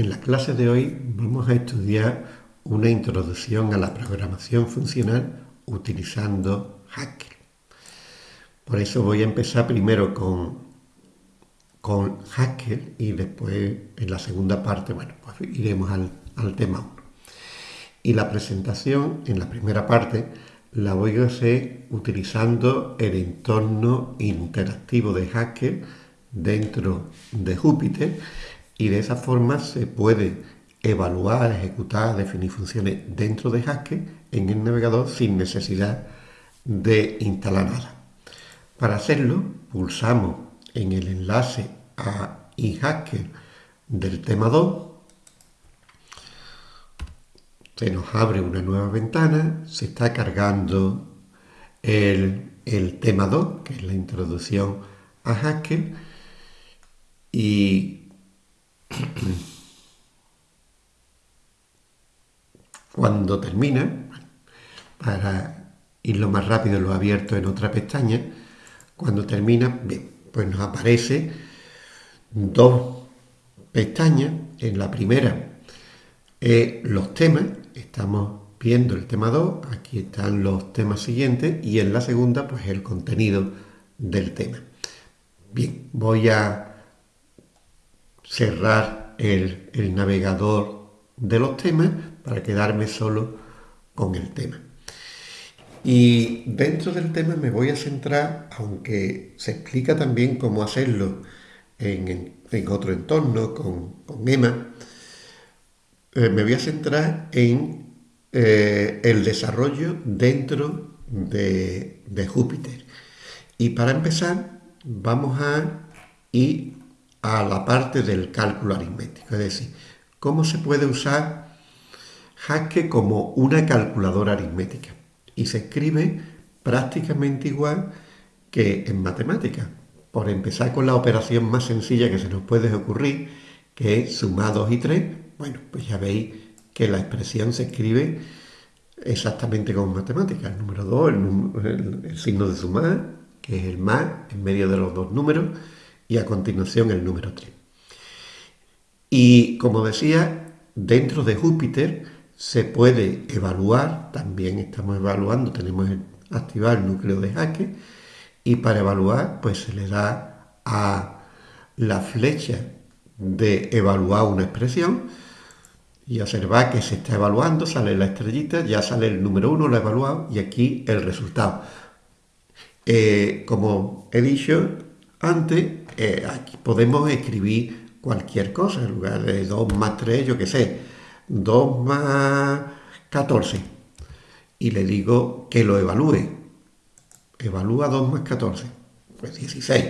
En la clase de hoy vamos a estudiar una introducción a la programación funcional utilizando Haskell. Por eso voy a empezar primero con, con Haskell y después en la segunda parte, bueno, pues iremos al, al tema 1. Y la presentación en la primera parte la voy a hacer utilizando el entorno interactivo de Haskell dentro de Jupyter y de esa forma se puede evaluar, ejecutar, definir funciones dentro de Haskell en el navegador sin necesidad de instalar nada. Para hacerlo, pulsamos en el enlace a iHaskell del tema 2. Se nos abre una nueva ventana, se está cargando el, el tema 2, que es la introducción a Haskell, y Cuando termina, para irlo más rápido lo abierto en otra pestaña, cuando termina, pues nos aparece dos pestañas. En la primera los temas, estamos viendo el tema 2, aquí están los temas siguientes y en la segunda pues el contenido del tema. Bien, voy a cerrar el, navegador de los temas para quedarme solo con el tema. Y dentro del tema me voy a centrar, aunque se explica también cómo hacerlo en, otro entorno, con, con EMA, eh, me voy a centrar en eh, el desarrollo dentro de, de Júpiter. Y para empezar, vamos a ir a la parte del cálculo aritmético, es decir, cómo se puede usar Haskell como una calculadora aritmética. Y se escribe prácticamente igual que en matemáticas. Por empezar con la operación más sencilla que se nos puede ocurrir, que es sumar 2 y 3, bueno, pues ya veis que la expresión se escribe exactamente como en matemáticas. El número 2, el, el signo de sumar, que es el más en medio de los dos números, y a continuación el número 3. Y como decía, dentro de Júpiter se puede evaluar, también estamos evaluando, tenemos activar el núcleo de jaque y para evaluar pues se le da a la flecha de evaluar una expresión y observar que se está evaluando, sale la estrellita, ya sale el número 1, lo he evaluado y aquí el resultado. Eh, como he dicho antes, eh, aquí podemos escribir cualquier cosa, en lugar de 2 más 3, yo qué sé, 2 más 14. Y le digo que lo evalúe. Evalúa 2 más 14. Pues 16.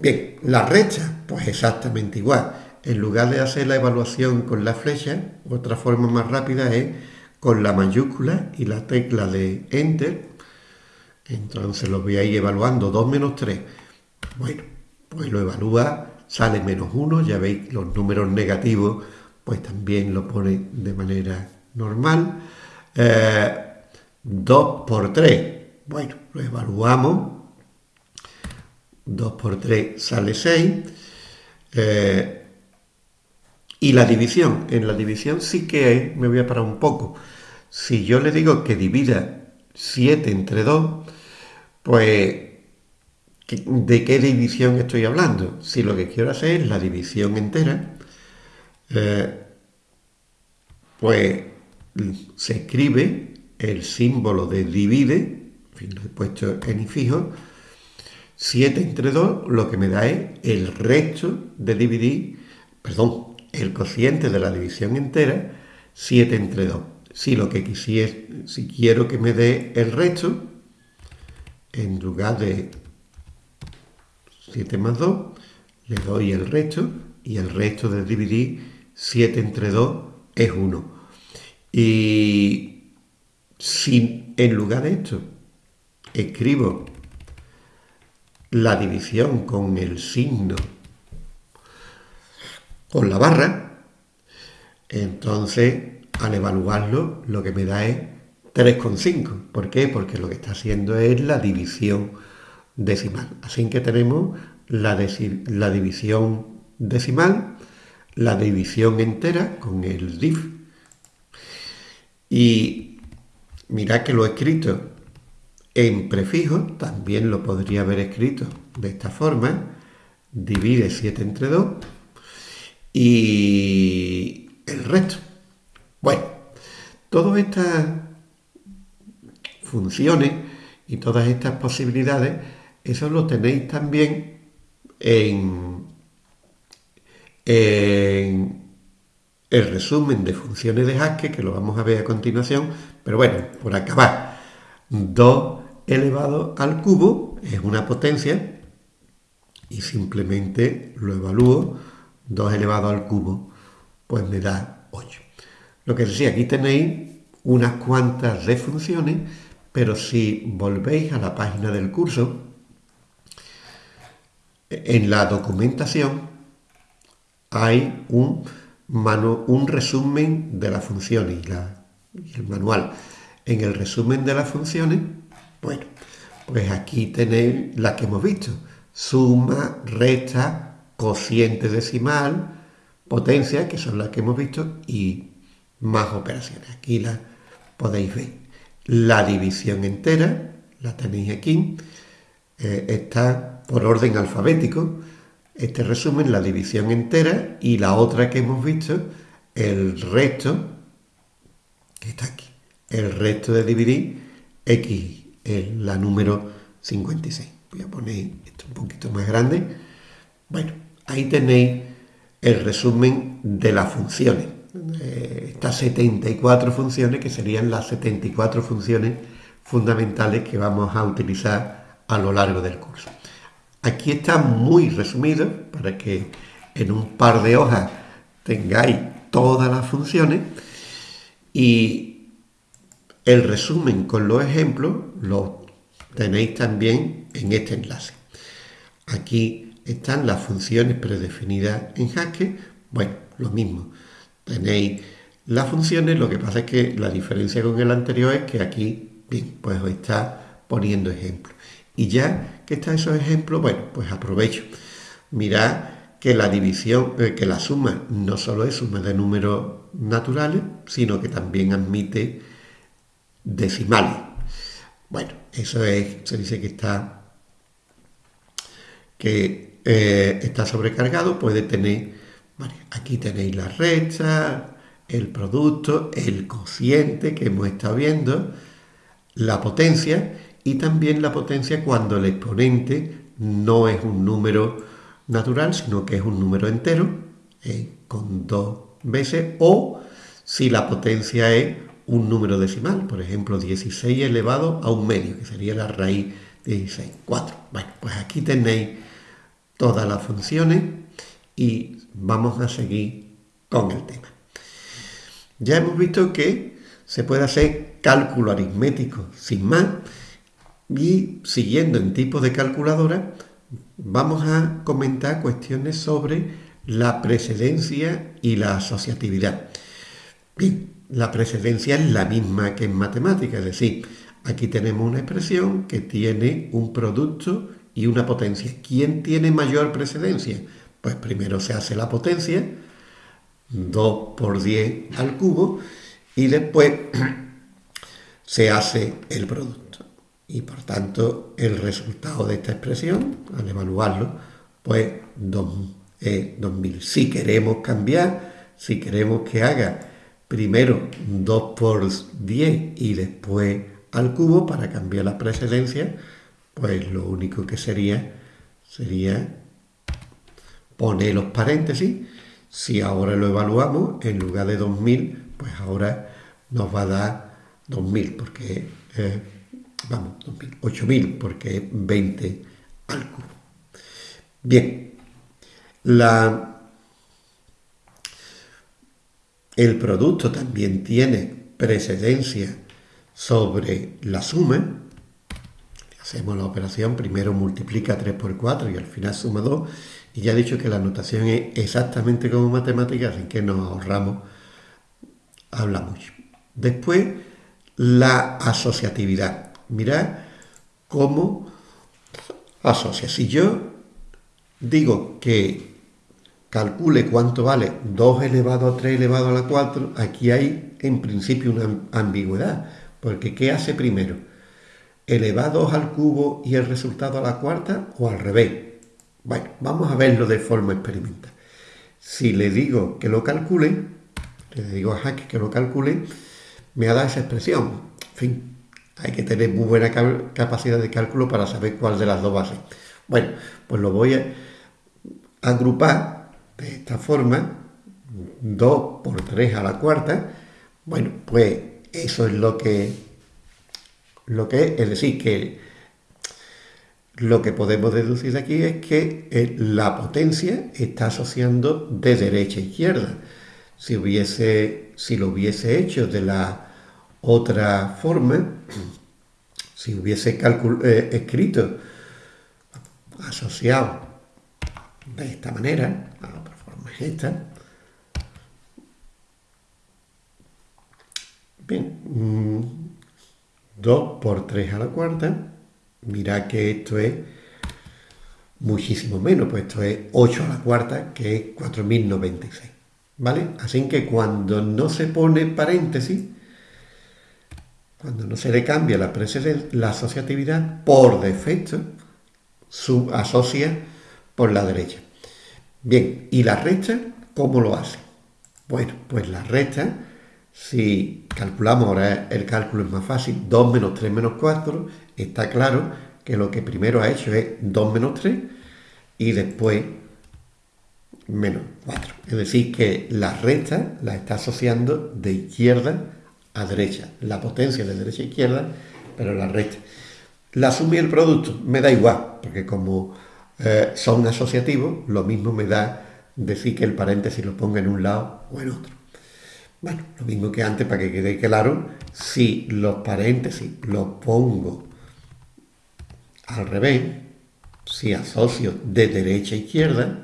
Bien, la recta, pues exactamente igual. En lugar de hacer la evaluación con la flecha, otra forma más rápida es con la mayúscula y la tecla de Enter. Entonces lo voy a ir evaluando 2 menos 3. Bueno, pues lo evalúa, sale menos 1, ya veis los números negativos, pues también lo pone de manera normal. 2 eh, por 3, bueno, lo evaluamos. 2 por 3 sale 6. Eh, y la división, en la división sí que me voy a parar un poco. Si yo le digo que divida 7 entre 2, pues ¿De qué división estoy hablando? Si lo que quiero hacer es la división entera, eh, pues se escribe el símbolo de divide, en lo he puesto en fijo, 7 entre 2 lo que me da es el resto de dividir, perdón, el cociente de la división entera, 7 entre 2. Si lo que quisiera, si quiero que me dé el resto, en lugar de 7 más 2, le doy el resto y el resto de dividir 7 entre 2 es 1. Y si en lugar de esto escribo la división con el signo, con la barra, entonces al evaluarlo lo que me da es 3,5. ¿Por qué? Porque lo que está haciendo es la división decimal. Así que tenemos la, la división decimal, la división entera con el div. Y mirad que lo he escrito en prefijo, también lo podría haber escrito de esta forma. Divide 7 entre 2 y el resto. Bueno, todas estas funciones y todas estas posibilidades, eso lo tenéis también en, el resumen de funciones de Haskell, que lo vamos a ver a continuación, pero bueno, por acabar, 2 elevado al cubo es una potencia y simplemente lo evalúo, 2 elevado al cubo, pues me da 8. Lo que decía, aquí tenéis unas cuantas de funciones, pero si volvéis a la página del curso, en la documentación hay un, resumen de las funciones y, el manual. En el resumen de las funciones, bueno, pues aquí tenéis las que hemos visto. Suma, resta, cociente decimal, potencia, que son las que hemos visto, y más operaciones. Aquí las podéis ver. La división entera, la tenéis aquí, eh, está por orden alfabético. Este resumen, la división entera, y la otra que hemos visto, el resto, que está aquí. El resto de dividir x, la número 56. Voy a poner esto un poquito más grande. Bueno, ahí tenéis el resumen de las funciones. Eh, estas 74 funciones, que serían las 74 funciones fundamentales que vamos a utilizar a lo largo del curso. Aquí está muy resumido para que en un par de hojas tengáis todas las funciones y el resumen con los ejemplos lo tenéis también en este enlace. Aquí están las funciones predefinidas en Haskell. Bueno, lo mismo. Tenéis las funciones, lo que pasa es que la diferencia con el anterior es que aquí, bien, pues os está poniendo ejemplos. Y ya que están esos ejemplos, bueno, pues aprovecho. Mirad que la división, eh, que la suma no solo es suma de números naturales, sino que también admite decimales. Bueno, eso es, se dice que está, que eh, está sobrecargado, puede tener, aquí tenéis la recta, el producto, el cociente que hemos estado viendo, la potencia y también la potencia cuando el exponente no es un número natural, sino que es un número entero, eh, con dos veces, o si la potencia es un número decimal, por ejemplo, 16 elevado a un medio, que sería la raíz de 16, 4. Bueno, pues aquí tenéis todas las funciones y vamos a seguir con el tema. Ya hemos visto que se puede hacer cálculo aritmético sin más y siguiendo en tipo de calculadora vamos a comentar cuestiones sobre la precedencia y la asociatividad. Bien, la precedencia es la misma que en matemática, es decir, aquí tenemos una expresión que tiene un producto y una potencia. ¿Quién tiene mayor precedencia? Pues primero se hace la potencia, 2 por 10 al cubo, y después se hace el producto. Y por tanto, el resultado de esta expresión, al evaluarlo, pues 2000. Si queremos cambiar, si queremos que haga primero 2 por 10 y después al cubo para cambiar la precedencia, pues lo único que sería sería poner los paréntesis. Si ahora lo evaluamos, en lugar de 2000, pues ahora nos va a dar 2000, porque, eh, vamos, 8000, porque es 20 al cubo. Bien, la, el producto también tiene precedencia sobre la suma, Hacemos la operación, primero multiplica 3 por 4 y al final suma 2. Y ya he dicho que la notación es exactamente como matemáticas, así que nos ahorramos, habla mucho. Después, la asociatividad. Mirad cómo asocia. Si yo digo que calcule cuánto vale 2 elevado a 3 elevado a la 4, aquí hay en principio una ambigüedad, porque ¿qué hace primero? ¿Elevados al cubo y el resultado a la cuarta o al revés? Bueno, vamos a verlo de forma experimental. Si le digo que lo calcule, le digo a Jaque que lo calcule, me ha dado esa expresión. En fin, hay que tener muy buena capacidad de cálculo para saber cuál de las dos ser. Bueno, pues lo voy a agrupar de esta forma, 2 por 3 a la cuarta. Bueno, pues eso es lo que, lo que es, es decir, que lo que podemos deducir de aquí es que eh, la potencia está asociando de derecha a izquierda. Si, hubiese, si lo hubiese hecho de la otra forma, si hubiese eh, escrito asociado de esta manera, la otra forma es esta, bien, 2 mm, por 3 a la cuarta, Mira que esto es muchísimo menos, pues esto es 8 a la cuarta, que es 4096. ¿Vale? Así que cuando no se pone paréntesis, cuando no se le cambia la, la asociatividad, por defecto, asocia por la derecha. Bien, ¿y la recta cómo lo hace? Bueno, pues la recta, si calculamos, ahora el cálculo es más fácil, 2 menos 3 menos 4 está claro que lo que primero ha hecho es 2 menos 3 y después menos 4. Es decir, que la recta la está asociando de izquierda a derecha. La potencia de derecha a izquierda, pero la recta. La suma el producto me da igual, porque como eh, son asociativos, lo mismo me da decir que el paréntesis lo ponga en un lado o en otro. Bueno, lo mismo que antes, para que quede claro, si los paréntesis los pongo al revés, si asocio de derecha a izquierda,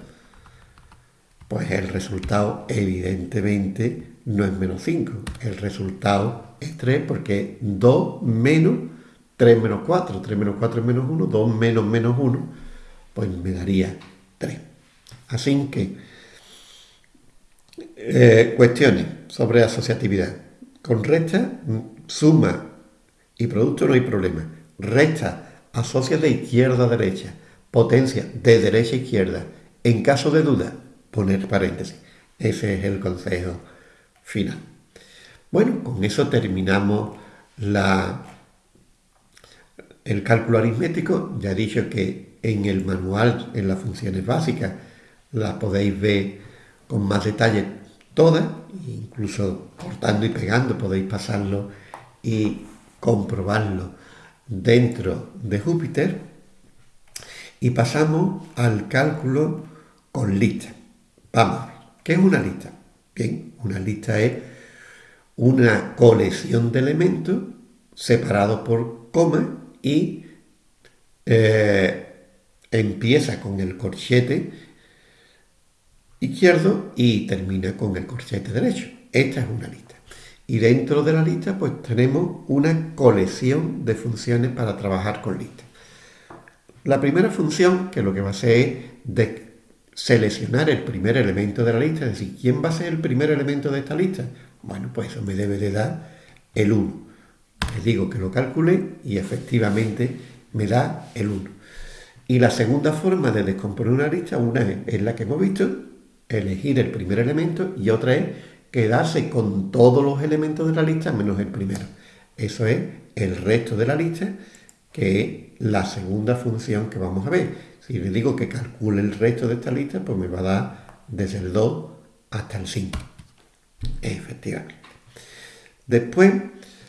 pues el resultado evidentemente no es menos 5. El resultado es 3 porque es 2 menos 3 menos 4. 3 menos 4 es menos 1. 2 menos menos 1, pues me daría 3. Así que, eh, cuestiones sobre asociatividad. Con recta, suma y producto no hay problema. Recta asocia de izquierda a derecha, potencia de derecha a izquierda. En caso de duda, poner paréntesis. Ese es el consejo final. Bueno, con eso terminamos el cálculo aritmético. Ya he dicho que en el manual, en las funciones básicas, las podéis ver con más detalle todas, incluso cortando y pegando podéis pasarlo y comprobarlo dentro de Júpiter y pasamos al cálculo con lista. Vamos a ver, ¿qué es una lista? Bien, una lista es una colección de elementos separados por coma y eh, empieza con el corchete izquierdo y termina con el corchete derecho. Esta es una lista. Y dentro de la lista pues tenemos una colección de funciones para trabajar con lista. La primera función, que lo que va a hacer es seleccionar el primer elemento de la lista, es decir, ¿quién va a ser el primer elemento de esta lista? Bueno, pues eso me debe de dar el 1. Les digo que lo calculé y efectivamente me da el 1. Y la segunda forma de descomponer una lista, una es la que hemos visto, elegir el primer elemento, y otra es quedarse con todos los elementos de la lista menos el primero. Eso es el resto de la lista, que es la segunda función que vamos a ver. Si le digo que calcule el resto de esta lista, pues me va a dar desde el 2 hasta el 5. Efectivamente. Después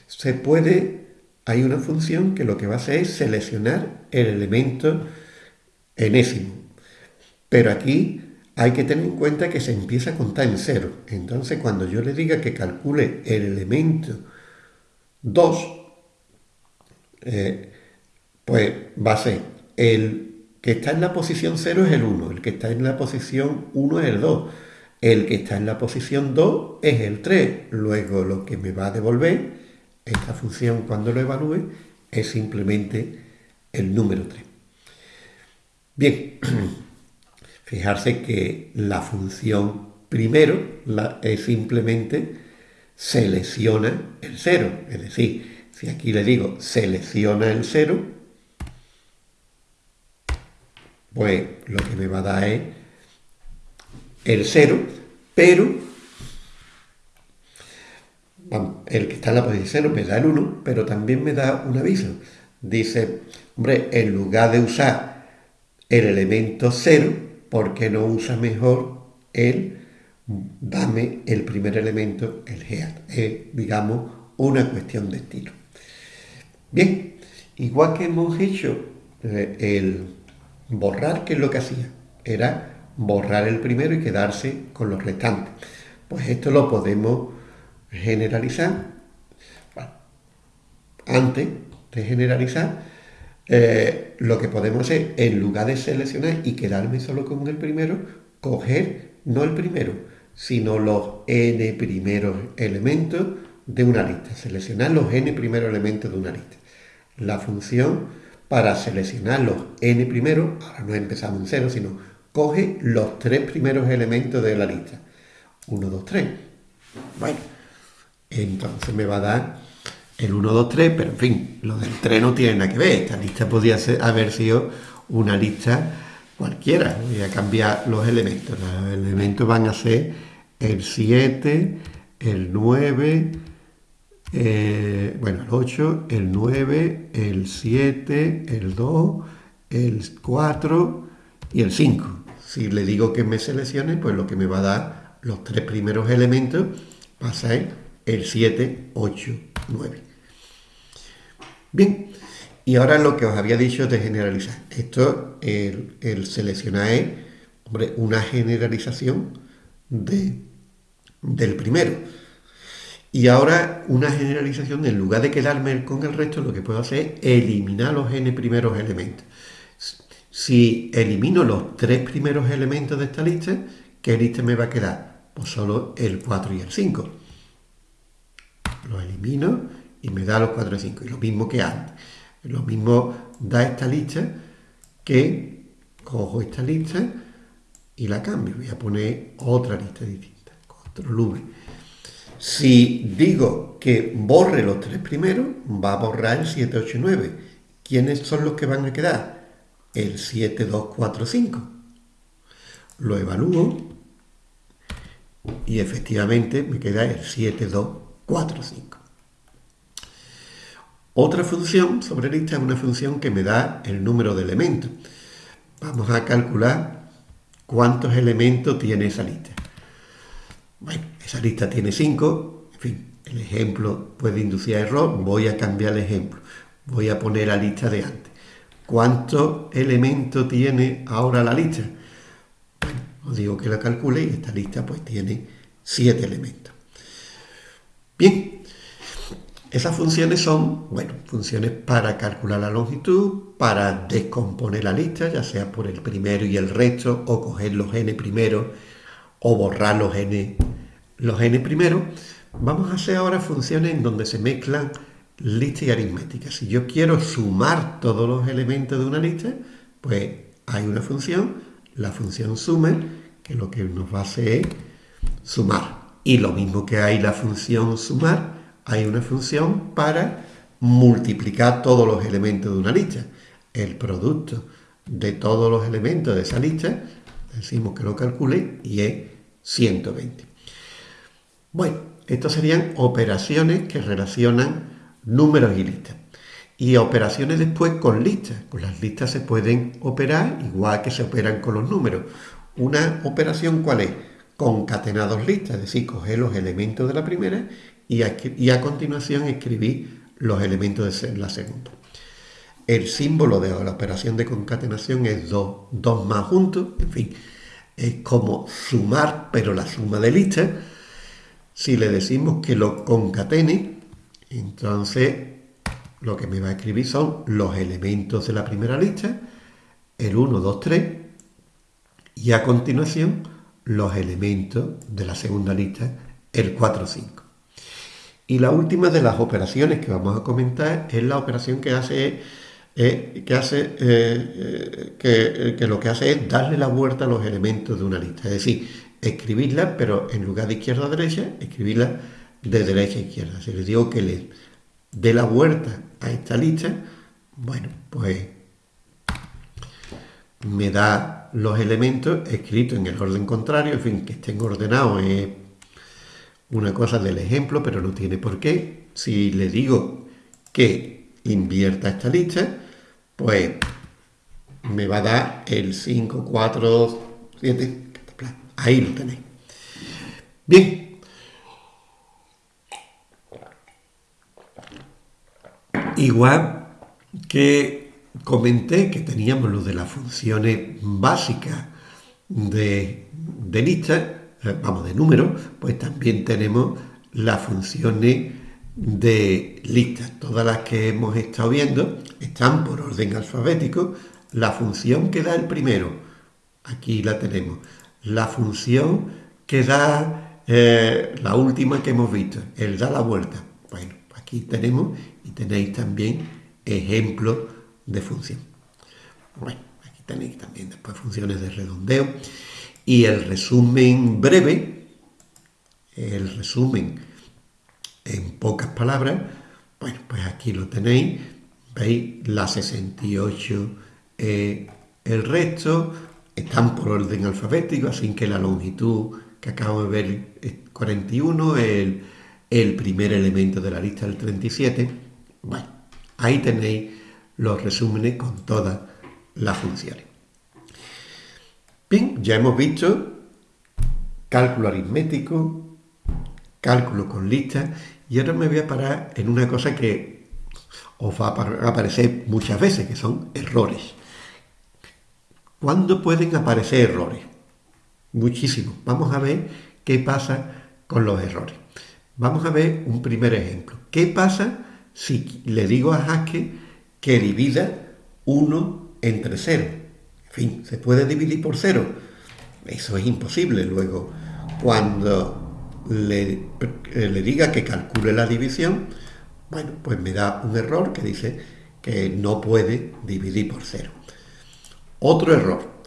se puede, hay una función que lo que va a hacer es seleccionar el elemento enésimo. Pero aquí hay que tener en cuenta que se empieza a contar en cero. Entonces, cuando yo le diga que calcule el elemento 2, eh, pues va a ser el que está en la posición 0 es el 1, el que está en la posición 1 es el 2, el que está en la posición 2 es el 3. Luego lo que me va a devolver esta función cuando lo evalúe es simplemente el número 3. Bien. Fijarse que la función primero es simplemente selecciona el cero. Es decir, si aquí le digo selecciona el cero, pues lo que me va a dar es el cero, pero el que está en la posición cero me da el 1, pero también me da un aviso. Dice, hombre, en lugar de usar el elemento 0, ¿por qué no usa mejor el dame el primer elemento, el head? Es, digamos, una cuestión de estilo. Bien, igual que hemos hecho eh, el borrar, que es lo que hacía, era borrar el primero y quedarse con los restantes. Pues esto lo podemos generalizar. antes de generalizar, eh, lo que podemos hacer, en lugar de seleccionar y quedarme solo con el primero, coger no el primero, sino los n primeros elementos de una lista. Seleccionar los n primeros elementos de una lista. La función para seleccionar los n primeros, ahora no empezamos en cero, sino coge los tres primeros elementos de la lista. 1, 2, 3. Bueno, entonces me va a dar el 1, 2, 3, pero en fin, lo del 3 no tiene nada que ver. Esta lista podría haber sido una lista cualquiera. Voy a cambiar los elementos. Los elementos van a ser el 7, el 9, eh, bueno, el 8, el 9, el 7, el 2, el 4 y el 5. Si le digo que me seleccione, pues lo que me va a dar los tres primeros elementos va a ser el 7, 8, 9. Bien, y ahora lo que os había dicho de generalizar. Esto, el, seleccionar es hombre, una generalización de, del primero. Y ahora una generalización, en lugar de quedarme con el resto, lo que puedo hacer es eliminar los n primeros elementos. Si elimino los tres primeros elementos de esta lista, ¿qué lista me va a quedar? Pues solo el 4 y el 5. Lo elimino y me da los 4 y 5. Y lo mismo que antes. Lo mismo da esta lista que cojo esta lista y la cambio. Voy a poner otra lista distinta, otro lumen. Si digo que borre los tres primeros, va a borrar el 7, 8 y 9. ¿Quiénes son los que van a quedar? el 7, 2, 4, 5. Lo evalúo y efectivamente me queda el 7, 2, 4, 5. Otra función sobre lista es una función que me da el número de elementos. Vamos a calcular cuántos elementos tiene esa lista. Bueno, esa lista tiene 5. En fin, el ejemplo puede inducir error. Voy a cambiar el ejemplo. Voy a poner la lista de antes. ¿Cuántos elementos tiene ahora la lista? Bueno, os digo que la calcule y esta lista pues tiene 7 elementos. Bien, esas funciones son, bueno, funciones para calcular la longitud, para descomponer la lista, ya sea por el primero y el resto, o coger los n primeros, o borrar los n, los n primeros. Vamos a hacer ahora funciones en donde se mezclan lista y aritmética. Si yo quiero sumar todos los elementos de una lista, pues hay una función, la función sume, que lo que nos va a hacer es sumar. Y lo mismo que hay la función sumar, hay una función para multiplicar todos los elementos de una lista. El producto de todos los elementos de esa lista, decimos que lo calcule y es 120. Bueno, estas serían operaciones que relacionan números y listas. Y operaciones después con listas. Con las listas se pueden operar igual que se operan con los números. Una operación cuál es? Concatenar dos listas, es decir, coger los elementos de la primera y a, continuación escribir los elementos de la segunda. El símbolo de la operación de concatenación es 2 dos, más juntos, en fin, es como sumar, pero la suma de listas. Si le decimos que lo concatene, entonces, lo que me va a escribir son los elementos de la primera lista, el 1, 2, 3, y a continuación los elementos de la segunda lista, el 4, 5. Y la última de las operaciones que vamos a comentar es la operación que hace que, hace, que, lo que hace es darle la vuelta a los elementos de una lista. Es decir, escribirla, pero en lugar de izquierda a derecha, escribirla de derecha a izquierda. Si les digo que le dé la vuelta a esta lista, bueno, pues me da los elementos escritos en el orden contrario, en fin, que estén ordenados es una cosa del ejemplo, pero no tiene por qué. Si le digo que invierta esta lista, pues me va a dar el 5, 4, 7, ahí lo tenéis. Bien. Igual que comenté que teníamos lo de las funciones básicas de, lista, eh, vamos, de número, pues también tenemos las funciones de lista. Todas las que hemos estado viendo están por orden alfabético. La función que da el primero, aquí la tenemos. La función que da eh, la última que hemos visto, el da la vuelta. Bueno, aquí tenemos y tenéis también ejemplos de función. Bueno, aquí tenéis también después funciones de redondeo. Y el resumen breve, el resumen en pocas palabras, bueno, pues aquí lo tenéis. Veis la 68, eh, el resto, están por orden alfabético, así que la longitud que acabo de ver es 41, el, el primer elemento de la lista del 37. Bueno, ahí tenéis los resúmenes con todas las funciones. Bien, ya hemos visto cálculo aritmético, cálculo con listas, y ahora me voy a parar en una cosa que os va a aparecer muchas veces, que son errores. ¿Cuándo pueden aparecer errores? Muchísimo. Vamos a ver qué pasa con los errores. Vamos a ver un primer ejemplo. ¿Qué pasa si le digo a Haskell que divida 1 entre 0. En fin, ¿se puede dividir por 0? Eso es imposible. Luego, cuando le, le diga que calcule la división, bueno, pues me da un error que dice que no puede dividir por 0. Otro error.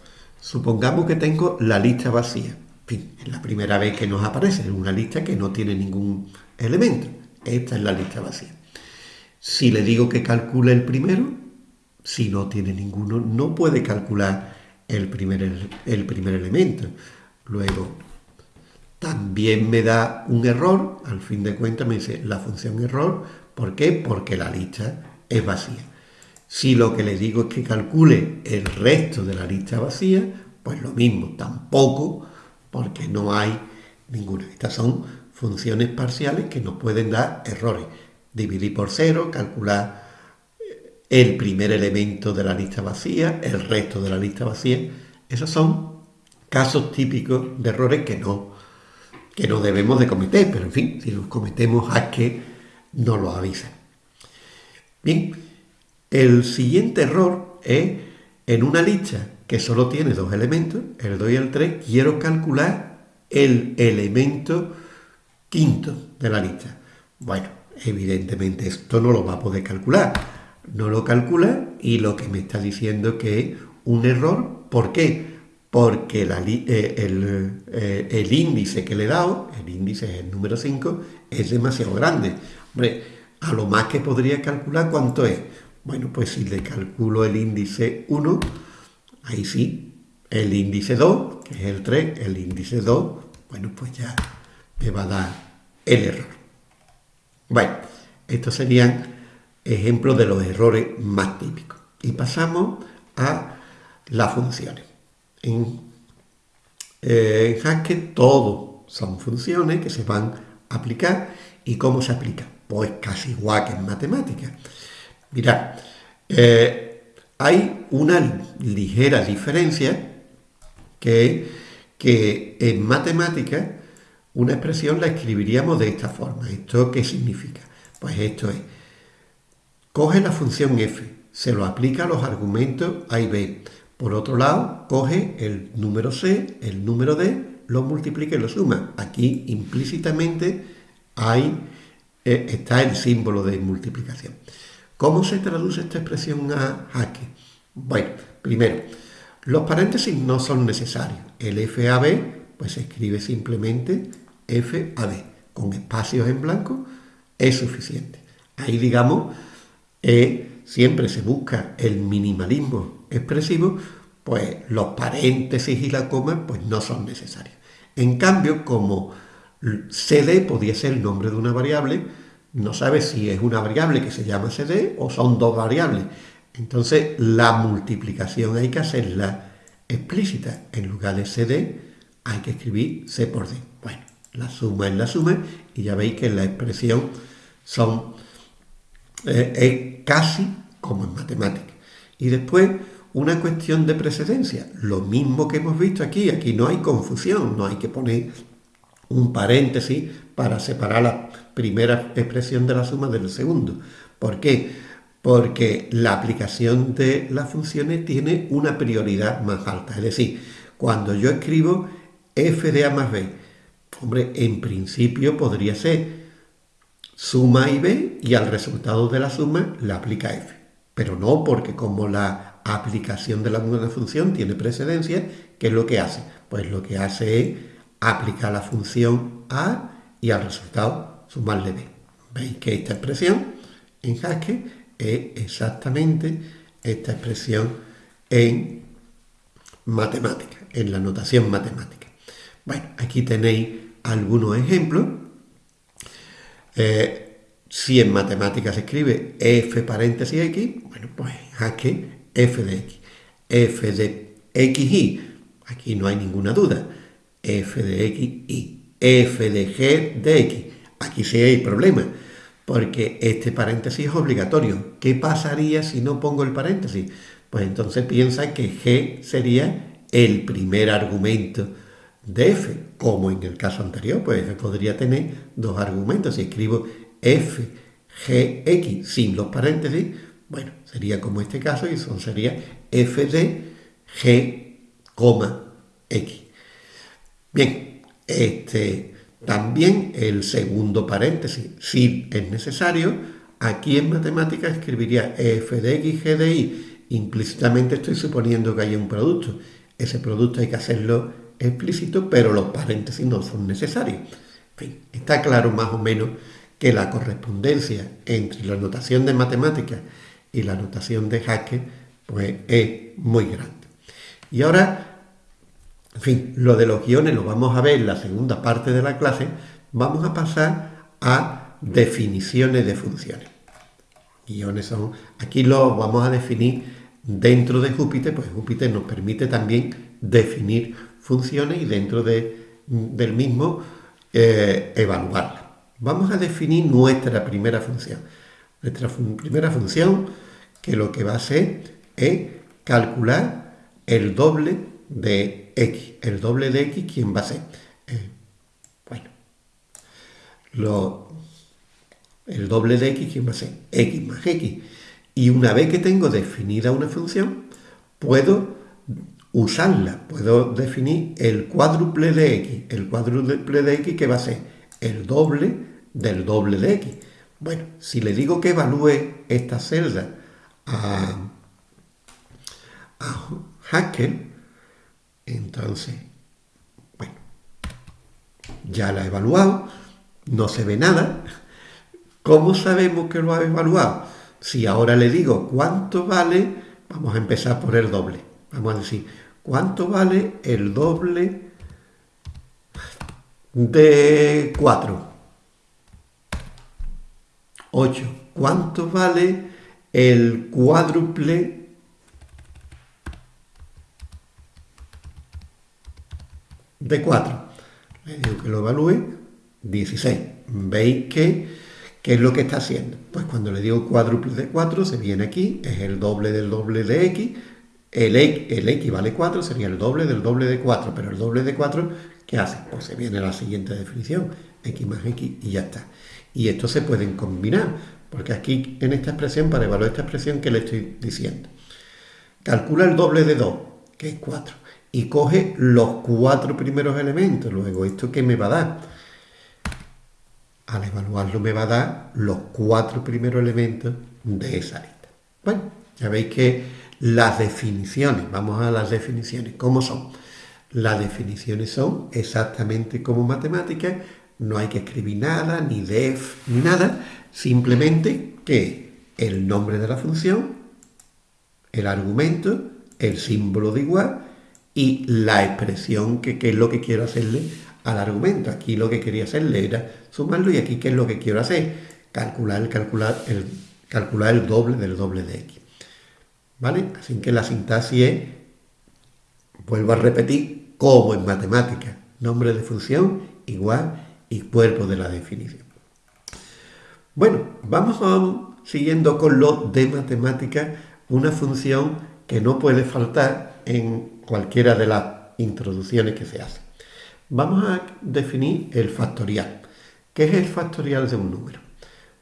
Supongamos que tengo la lista vacía. Es la primera vez que nos aparece, una lista que no tiene ningún elemento. Esta es la lista vacía. Si le digo que calcule el primero, si no tiene ninguno, no puede calcular el primer, el primer elemento. Luego, también me da un error, al fin de cuentas me dice la función error, ¿por qué? Porque la lista es vacía. Si lo que le digo es que calcule el resto de la lista vacía, pues lo mismo, tampoco, porque no hay ninguna. Estas son funciones parciales que nos pueden dar errores dividir por cero, calcular el primer elemento de la lista vacía, el resto de la lista vacía. Esos son casos típicos de errores que no, que no debemos de cometer, pero en fin, si los cometemos a que nos lo avisan. Bien, el siguiente error es en una lista que solo tiene dos elementos, el 2 y el 3, quiero calcular el elemento quinto de la lista. Bueno, evidentemente esto no lo va a poder calcular. No lo calcula y lo que me está diciendo que es un error. ¿Por qué? Porque eh, eh, el, índice que le he dado, el índice es el número 5, es demasiado grande. Hombre, a lo más que podría calcular cuánto es. Bueno, pues si le calculo el índice 1, ahí sí, el índice 2, que es el 3, el índice 2, bueno, pues ya me va a dar el error. Bueno, estos serían ejemplos de los errores más típicos. Y pasamos a las funciones. En, eh, en Haskell todo son funciones que se van a aplicar. ¿Y cómo se aplica? Pues casi igual que en matemáticas. Mirad, eh, hay una ligera diferencia que, que en matemáticas una expresión la escribiríamos de esta forma. ¿Esto qué significa? Pues esto es, coge la función f, se lo aplica a los argumentos a y b. Por otro lado, coge el número c, el número d, lo multiplica y lo suma. Aquí implícitamente hay, eh, está el símbolo de multiplicación. ¿Cómo se traduce esta expresión a jaque? Bueno, primero, los paréntesis no son necesarios. El FAB pues se escribe simplemente FAB. Con espacios en blanco es suficiente. Ahí, digamos, eh, siempre se busca el minimalismo expresivo, pues los paréntesis y la coma pues no son necesarios. En cambio, como CD podría ser el nombre de una variable, no sabes si es una variable que se llama CD o son dos variables. Entonces la multiplicación hay que hacerla explícita. En lugar de CD hay que escribir C por D. Bueno, la suma es la suma y ya veis que la expresión son, eh, es casi como en matemáticas. Y después una cuestión de precedencia. Lo mismo que hemos visto aquí. Aquí no hay confusión, no hay que poner un paréntesis para separar la primera expresión de la suma del segundo. ¿Por qué? Porque la aplicación de las funciones tiene una prioridad más alta. Es decir, cuando yo escribo f de a más b, hombre, en principio podría ser suma y b y al resultado de la suma la aplica f. Pero no porque como la aplicación de la función tiene precedencia, ¿qué es lo que hace? Pues lo que hace es aplicar la función a y al resultado sumarle b. Veis que esta expresión en Haskell es exactamente esta expresión en matemática, en la notación matemática. Bueno, aquí tenéis algunos ejemplos. Eh, si en matemáticas se escribe f paréntesis x, bueno, pues Haskell f de x. f de xy, aquí no hay ninguna duda f de x y f de g de x. Aquí sí hay problema, porque este paréntesis es obligatorio. ¿Qué pasaría si no pongo el paréntesis? Pues entonces piensa que g sería el primer argumento de f, como en el caso anterior, pues podría tener dos argumentos. Si escribo f, g, x sin los paréntesis, bueno, sería como este caso y eso sería f de g, x. Bien, este, también el segundo paréntesis, si es necesario, aquí en matemáticas escribiría f de x, g de y. Implícitamente estoy suponiendo que hay un producto. Ese producto hay que hacerlo explícito, pero los paréntesis no son necesarios. En fin, está claro más o menos que la correspondencia entre la notación de matemáticas y la notación de Haskell pues, es muy grande. Y ahora en fin, lo de los guiones lo vamos a ver en la segunda parte de la clase. Vamos a pasar a definiciones de funciones. Guiones son, aquí lo vamos a definir dentro de Júpiter, pues Júpiter nos permite también definir funciones y dentro de, del mismo eh, evaluarlas. Vamos a definir nuestra primera función. Nuestra primera función que lo que va a hacer es calcular el doble de x. El doble de x, ¿quién va a ser? Eh, bueno, el doble de x, ¿quién va a ser? x más x. Y una vez que tengo definida una función, puedo usarla, puedo definir el cuádruple de x. El cuádruple de x, ¿qué va a ser? El doble del doble de x. Bueno, si le digo que evalúe esta celda a, a entonces, bueno, ya la ha evaluado, no se ve nada. ¿Cómo sabemos que lo ha evaluado? Si ahora le digo cuánto vale, vamos a empezar por el doble. Vamos a decir, ¿cuánto vale el doble de 4? 8. ¿Cuánto vale el cuádruple de 4. Le digo que lo evalúe, 16. ¿Veis que, qué es lo que está haciendo? Pues cuando le digo cuádruple de 4, se viene aquí, es el doble del doble de x, el, el x vale 4, sería el doble del doble de 4, pero el doble de 4, ¿qué hace? Pues se viene la siguiente definición, x más x y ya está. Y estos se pueden combinar, porque aquí en esta expresión, para evaluar esta expresión que le estoy diciendo, calcula el doble de 2, que es 4 y coge los cuatro primeros elementos. Luego, ¿esto qué me va a dar? al evaluarlo me va a dar los cuatro primeros elementos de esa lista. Bueno, ya veis que las definiciones, vamos a las definiciones, ¿cómo son? Las definiciones son exactamente como matemáticas, no hay que escribir nada, ni def, ni nada, simplemente que el nombre de la función, el argumento, el símbolo de igual y la expresión que, es lo que quiero hacerle al argumento. Aquí lo que quería hacerle era sumarlo y aquí qué es lo que quiero hacer, calcular, calcular, el, calcular el doble del doble de x. ¿Vale? Así que la sintaxis vuelvo a repetir, como en matemáticas, nombre de función igual y cuerpo de la definición. Bueno, vamos siguiendo con lo de matemáticas, una función que no puede faltar en cualquiera de las introducciones que se hacen. Vamos a definir el factorial. ¿Qué es el factorial de un número?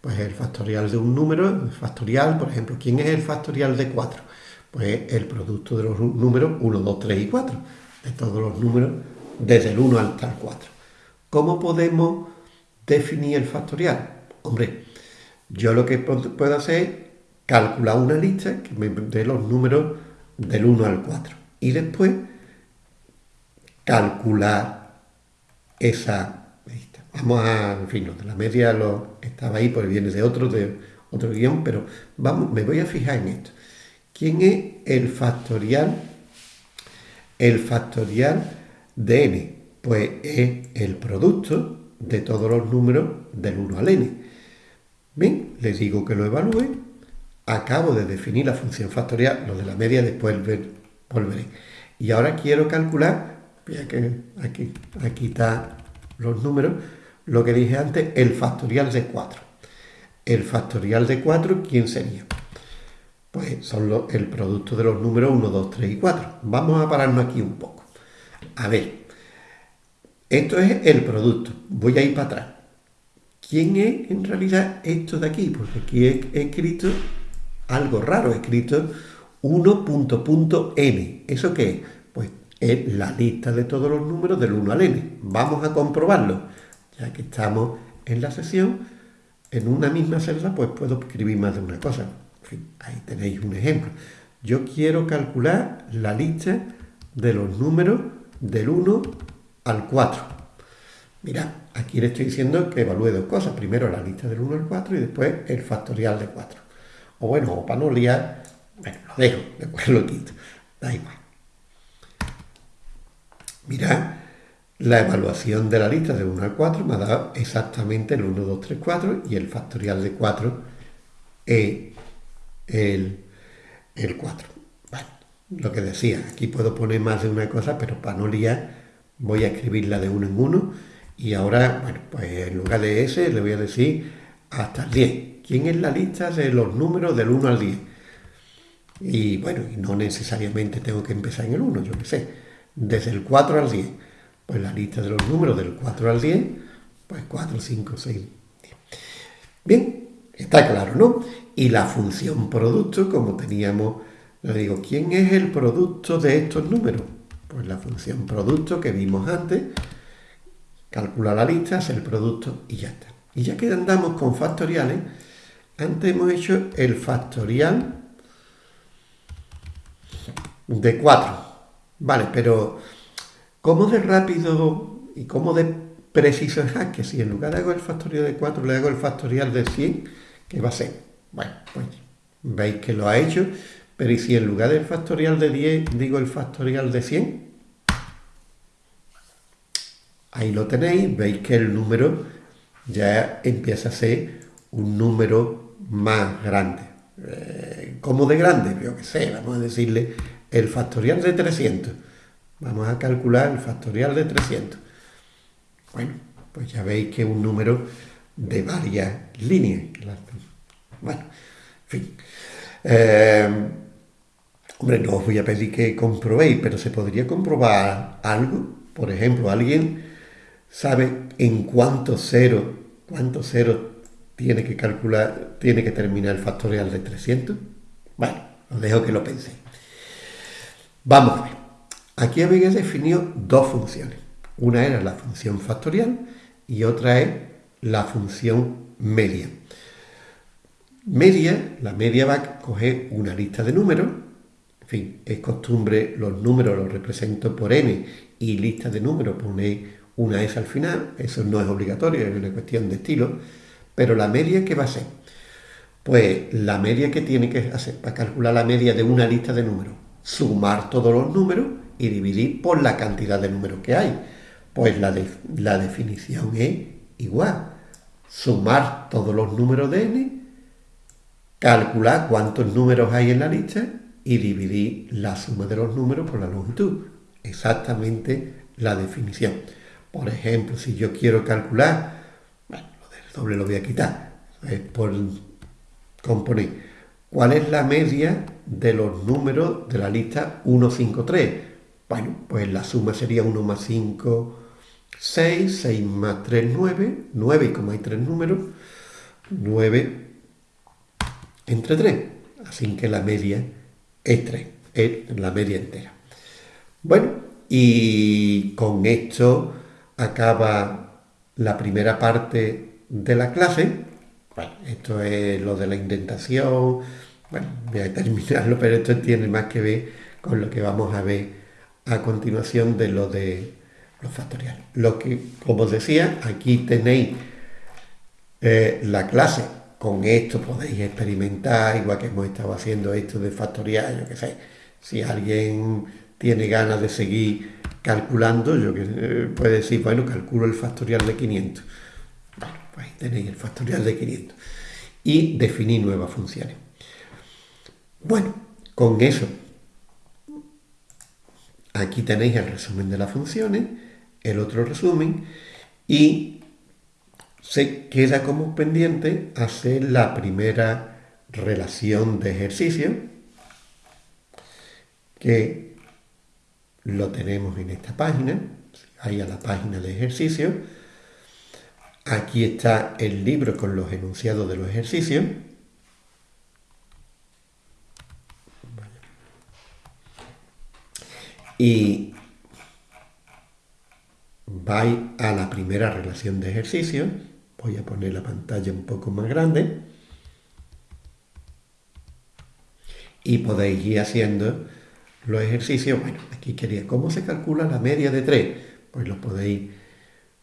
Pues el factorial de un número, el factorial, por ejemplo, ¿quién es el factorial de 4? Pues el producto de los números 1, 2, 3 y 4, de todos los números desde el 1 hasta el 4. ¿Cómo podemos definir el factorial? Hombre, yo lo que puedo hacer es calcular una lista que me dé los números del 1 al 4 y después calcular esa. Vamos a, en fin, de la media lo, estaba ahí, porque viene de otro, de otro guion, pero me voy a fijar en esto. ¿Quién es el factorial? El factorial de n, pues es el producto de todos los números del 1 al n. Bien, les digo que lo evalúe. Acabo de definir la función factorial, lo de la media después volveré. Y ahora quiero calcular, ya que aquí, aquí están los números, lo que dije antes, el factorial de 4. El factorial de 4, ¿quién sería? Pues son el producto de los números 1, 2, 3 y 4. Vamos a pararnos aquí un poco. A ver, esto es el producto. Voy a ir para atrás. ¿Quién es en realidad esto de aquí? Porque aquí he escrito algo raro, he escrito 1.n. ¿Eso qué es? Pues es la lista de todos los números del 1 al n. Vamos a comprobarlo. Ya que estamos en la sesión, en una misma celda, pues puedo escribir más de una cosa. ahí tenéis un ejemplo. Yo quiero calcular la lista de los números del 1 al 4. Mira, aquí le estoy diciendo que evalúe dos cosas. Primero la lista del 1 al 4 y después el factorial de 4. O bueno, o para no liar, bueno, lo dejo, después lo quito. Da igual. Mira, la evaluación de la lista de 1 al 4 me ha dado exactamente el 1, 2, 3, 4 y el factorial de 4 es el, el 4. Bueno, lo que decía, aquí puedo poner más de una cosa, pero para no liar voy a escribirla de uno en uno y ahora, bueno, pues en lugar de ese le voy a decir hasta el 10. ¿Quién es la lista de los números del 1 al 10? Y bueno, no necesariamente tengo que empezar en el 1, yo qué sé. Desde el 4 al 10. Pues la lista de los números del 4 al 10, pues 4, 5, 6, 10. Bien, está claro, ¿no? Y la función producto, como teníamos, le digo, ¿quién es el producto de estos números? Pues la función producto que vimos antes, calcula la lista, hace el producto y ya está. Y ya que andamos con factoriales, antes hemos hecho el factorial de 4. Vale, pero ¿cómo de rápido y cómo de preciso es que si en lugar de hago el factorial de 4 le hago el factorial de 100, ¿qué va a ser? Bueno, pues veis que lo ha hecho, pero ¿y si en lugar del factorial de 10 digo el factorial de 100? Ahí lo tenéis, veis que el número ya empieza a ser un número más grande. Eh, ¿Cómo de grande? Yo qué sé, vamos a decirle el factorial de 300. Vamos a calcular el factorial de 300. Bueno, pues ya veis que es un número de varias líneas. Bueno, en fin. Eh, hombre, no os voy a pedir que comprobéis, pero se podría comprobar algo. Por ejemplo, alguien sabe en cuántos ceros, cuántos ceros tiene que calcular, tiene que terminar el factorial de 300. Bueno, os dejo que lo penséis. Vamos a ver. Aquí habéis definido dos funciones. Una era la función factorial y otra es la función media. Media, la media va a coger una lista de números, en fin, es costumbre, los números los represento por n y lista de números pone una S al final, eso no es obligatorio, es una cuestión de estilo, pero la media, ¿qué va a ser? Pues la media que tiene que hacer para calcular la media de una lista de números, sumar todos los números y dividir por la cantidad de números que hay. Pues la, la definición es igual. Sumar todos los números de n, calcular cuántos números hay en la lista y dividir la suma de los números por la longitud. Exactamente la definición. Por ejemplo, si yo quiero calcular, bueno, lo del doble lo voy a quitar, es por componer. ¿Cuál es la media de los números de la lista 1, 5, 3? Bueno, pues la suma sería 1 más 5, 6, 6 más 3, 9, 9 y como hay tres números, 9 entre 3. Así que la media es 3, es la media entera. Bueno, y con esto acaba la primera parte de la clase. Bueno, esto es lo de la indentación. Bueno, voy a terminarlo, pero esto tiene más que ver con lo que vamos a ver a continuación de lo de los factoriales. Lo que, como os decía, aquí tenéis eh, la clase. Con esto podéis experimentar, igual que hemos estado haciendo esto de factorial, yo qué sé. Si alguien tiene ganas de seguir calculando, yo que eh, puede decir, bueno, calculo el factorial de 500. Bueno, pues ahí tenéis el factorial de 500. Y definir nuevas funciones. Bueno, con eso, aquí tenéis el resumen de las funciones, el otro resumen, y se queda como pendiente hacer la primera relación de ejercicio, que lo tenemos en esta página, ahí a la página de ejercicio. Aquí está el libro con los enunciados de los ejercicios. Y vais a la primera relación de ejercicios. Voy a poner la pantalla un poco más grande. Y podéis ir haciendo los ejercicios, bueno, aquí quería, ¿cómo se calcula la media de 3? Pues lo podéis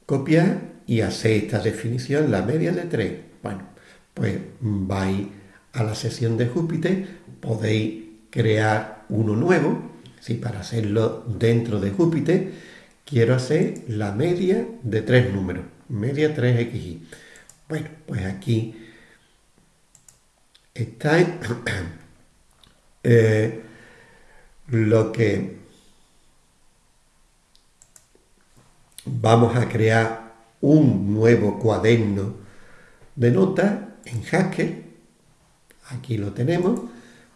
copiar y hacer esta definición, la media de 3. Bueno, pues vais a la sesión de Júpiter, podéis crear uno nuevo, si para hacerlo dentro de Júpiter, quiero hacer la media de tres números, media 3xy. Bueno, pues aquí está eh, lo que vamos a crear un nuevo cuaderno de notas en Haskell. Aquí lo tenemos.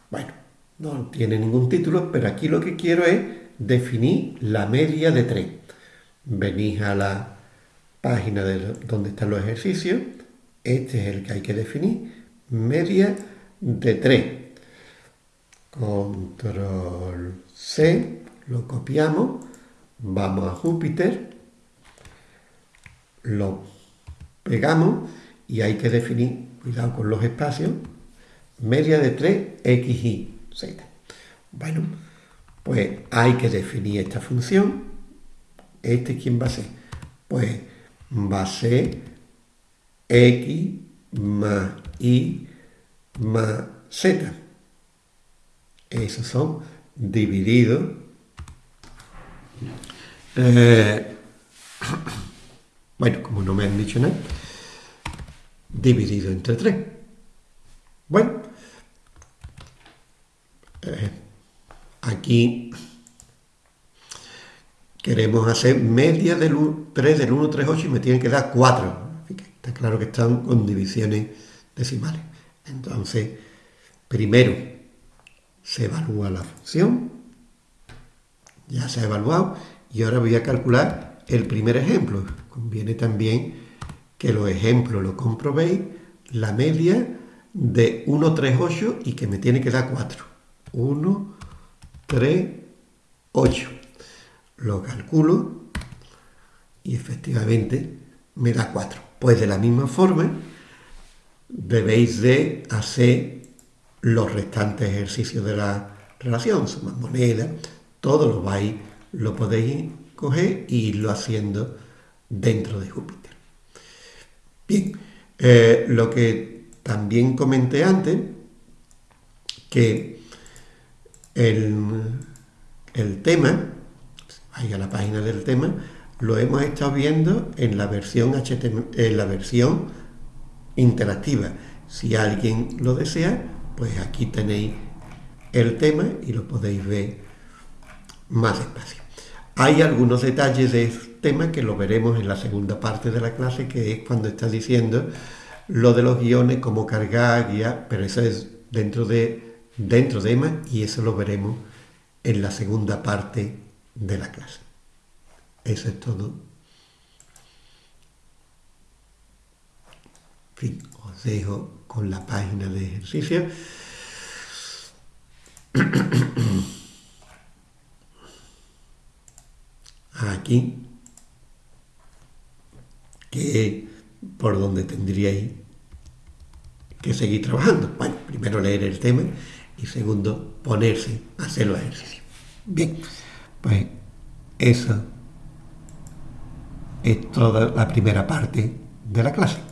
Bueno, no tiene ningún título, pero aquí lo que quiero es definir la media de 3. Venís a la página de donde están los ejercicios. Este es el que hay que definir. Media de 3. Control C, lo copiamos, vamos a Júpiter, lo pegamos y hay que definir, cuidado con los espacios, media de 3, x, y, z. Bueno, pues hay que definir esta función. ¿Este quién va a ser? Pues va a ser x más y más z. Esos son divididos. Eh, bueno, como no me han dicho nada, dividido entre 3. Bueno, eh, aquí queremos hacer media del 3 del 1, 3, 8 y me tienen que dar 4. Está claro que están con divisiones decimales. Entonces, primero se evalúa la función, ya se ha evaluado, y ahora voy a calcular el primer ejemplo. Conviene también que los ejemplos lo comprobéis, la media de 1, 3, 8 y que me tiene que dar 4. 1, 3, 8. Lo calculo y efectivamente me da 4. Pues de la misma forma debéis de hacer los restantes ejercicios de la relación, sumar monedas, todo lo vais, lo podéis coger e irlo haciendo dentro de Júpiter. Bien, eh, lo que también comenté antes, que el, el tema, vaya a la página del tema, lo hemos estado viendo en la versión en la versión interactiva. Si alguien lo desea, pues aquí tenéis el tema y lo podéis ver más despacio. Hay algunos detalles de este tema que lo veremos en la segunda parte de la clase, que es cuando está diciendo lo de los guiones, cómo cargar, guía, pero eso es dentro de, dentro de EMA y eso lo veremos en la segunda parte de la clase. Eso es todo. Os dejo con la página de ejercicio. Aquí, que es por donde tendríais que seguir trabajando. Bueno, primero leer el tema y segundo ponerse a hacer los ejercicios. Bien, pues eso es toda la primera parte de la clase.